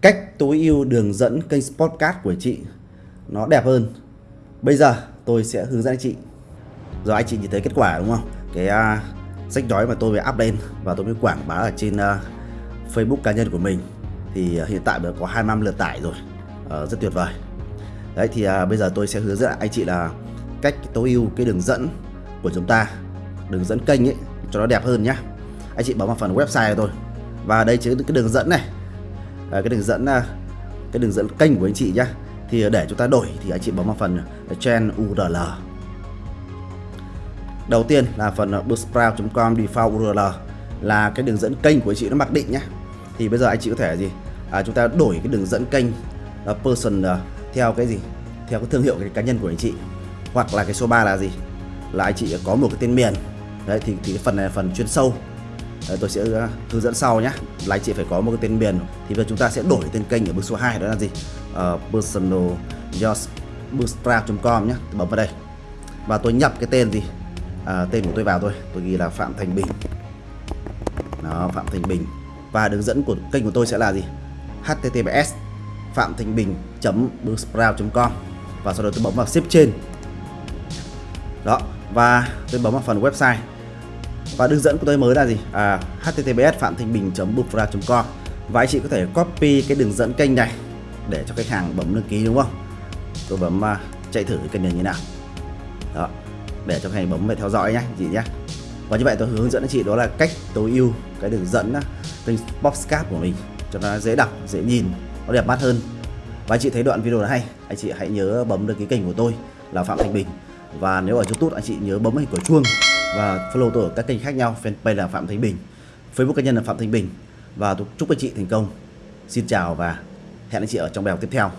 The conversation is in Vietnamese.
cách tối ưu đường dẫn kênh podcast của chị nó đẹp hơn. Bây giờ tôi sẽ hướng dẫn anh chị. Rồi anh chị nhìn thấy kết quả đúng không? Cái uh, sách nói mà tôi mới up lên và tôi mới quảng bá ở trên uh, Facebook cá nhân của mình thì uh, hiện tại đã có 25 lượt tải rồi. Uh, rất tuyệt vời. Đấy thì uh, bây giờ tôi sẽ hướng dẫn anh chị là cách tối ưu cái đường dẫn của chúng ta, đường dẫn kênh ấy cho nó đẹp hơn nhá. Anh chị bấm vào phần website của tôi. Và đây chính cái đường dẫn này À, cái đường dẫn à, cái đường dẫn kênh của anh chị nhá. Thì để chúng ta đổi thì anh chị bấm vào phần trend URL đầu tiên là phần bootstrap.com default URL là cái đường dẫn kênh của anh chị nó mặc định nhá. Thì bây giờ anh chị có thể gì? À, chúng ta đổi cái đường dẫn kênh uh, person uh, theo cái gì? Theo cái thương hiệu cái cá nhân của anh chị. Hoặc là cái số 3 là gì? Là anh chị có một cái tên miền. Đấy thì, thì cái phần này là phần chuyên sâu tôi sẽ ờ, hướng dẫn sau nhé là anh chị phải có một cái tên miền. Thì bây giờ chúng ta sẽ đổi tên kênh ở bước số 2 đó là gì? Uh, personal bootstrap.com nhé bấm vào đây. Và tôi nhập cái tên gì? À, tên của tôi vào thôi. Tôi ghi là Phạm Thành Bình. Đó Phạm Thành Bình. Và đường dẫn của kênh của tôi sẽ là gì? Https phạm thành bình com. Và sau đó tôi bấm vào ship trên. Đó và tôi bấm vào phần website và đường dẫn của tôi mới là gì? À, https phạm thanh bình com. Và anh chị có thể copy cái đường dẫn kênh này để cho khách hàng bấm đăng ký đúng không? Tôi bấm uh, chạy thử cái kênh này như nào. Đó để cho khách hàng bấm về theo dõi nhé chị nhé và như vậy tôi hướng dẫn anh chị đó là cách tối ưu cái đường dẫn à, kênh Boxcap của mình cho nó dễ đọc dễ nhìn nó đẹp mắt hơn. Và anh chị thấy đoạn video này hay anh chị hãy nhớ bấm đăng ký kênh của tôi là Phạm Thanh Bình. Và nếu ở YouTube anh chị nhớ bấm hình quả chuông và follow tôi ở các kênh khác nhau. Fanpage là Phạm Thanh Bình, Facebook cá nhân là Phạm Thanh Bình. Và tôi chúc anh chị thành công. Xin chào và hẹn anh chị ở trong bài học tiếp theo.